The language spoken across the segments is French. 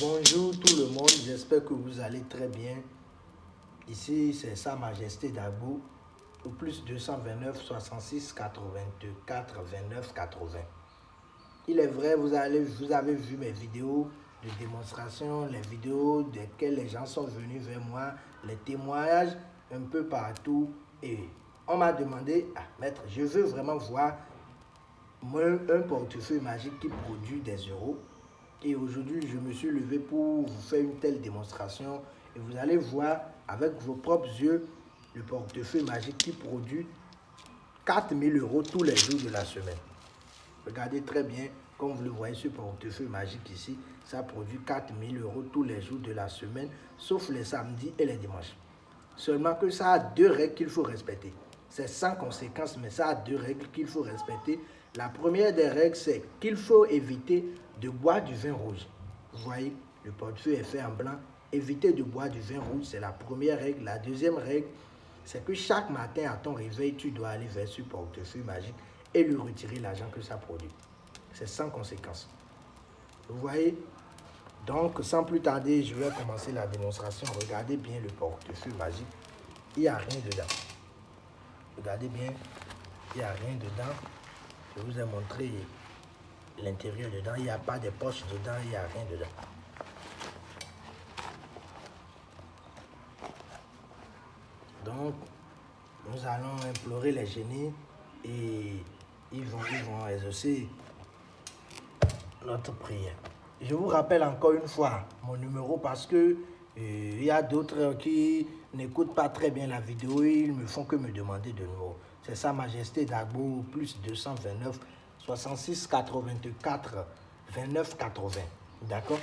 Bonjour tout le monde, j'espère que vous allez très bien. Ici, c'est Sa Majesté Dagbo, au plus 229 66 84 29 80. Il est vrai, vous, avez vu mes vidéos de démonstration, les vidéos desquelles les gens sont venus vers moi, les témoignages un peu partout. Et on m'a demandé, ah, maître, je veux vraiment voir un portefeuille magique qui produit des euros et aujourd'hui, je me suis levé pour vous faire une telle démonstration. Et vous allez voir avec vos propres yeux le portefeuille magique qui produit 4000 euros tous les jours de la semaine. Regardez très bien, comme vous le voyez, ce portefeuille magique ici, ça produit 4000 euros tous les jours de la semaine, sauf les samedis et les dimanches. Seulement que ça a deux règles qu'il faut respecter. C'est sans conséquence, mais ça a deux règles qu'il faut respecter. La première des règles, c'est qu'il faut éviter de boire du vin rouge. Vous voyez, le portefeuille est fait en blanc. Évitez de boire du vin rouge, c'est la première règle. La deuxième règle, c'est que chaque matin à ton réveil, tu dois aller vers ce portefeuille magique et lui retirer l'argent que ça produit. C'est sans conséquence. Vous voyez? Donc, sans plus tarder, je vais commencer la démonstration. Regardez bien le portefeuille magique. Il n'y a rien dedans. Regardez bien, il n'y a rien dedans. Je vous ai montré l'intérieur dedans. Il n'y a pas de poche dedans, il n'y a rien dedans. Donc, nous allons implorer les génies et ils vont, ils vont exaucer notre prière. Je vous rappelle encore une fois mon numéro parce que il y a d'autres qui n'écoutent pas très bien la vidéo, et ils me font que me demander de nouveau. C'est Sa Majesté Dagbo, plus 229 66 84 29 80. D'accord?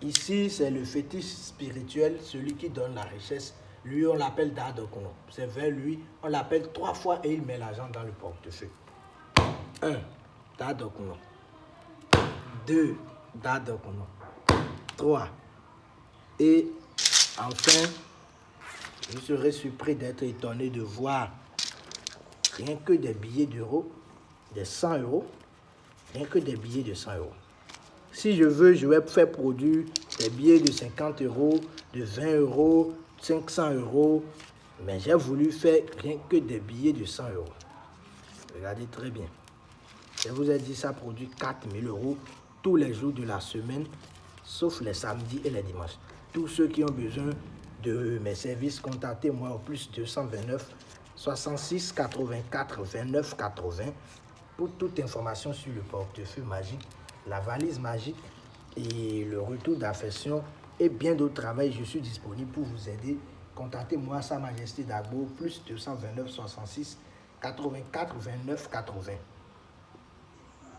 Ici, c'est le fétiche spirituel, celui qui donne la richesse. Lui, on l'appelle Dadokono. C'est vers lui, on l'appelle trois fois et il met l'argent dans le portefeuille. 1. Dadokono. 2 d'Adokono, 3 et enfin je serais surpris d'être étonné de voir rien que des billets d'euros, des 100 euros, rien que des billets de 100 euros. Si je veux, je vais faire produire des billets de 50 euros, de 20 euros, 500 euros, mais j'ai voulu faire rien que des billets de 100 euros. Regardez très bien. Je vous ai dit, ça produit 4000 euros tous les jours de la semaine, sauf les samedis et les dimanches. Tous ceux qui ont besoin de mes services, contactez-moi au plus 229 66 84 29 80 pour toute information sur le portefeuille magique, la valise magique et le retour d'affection et bien d'autres travaux. Je suis disponible pour vous aider. Contactez-moi Sa Majesté d'Agbo, plus 229 66 84 29 80.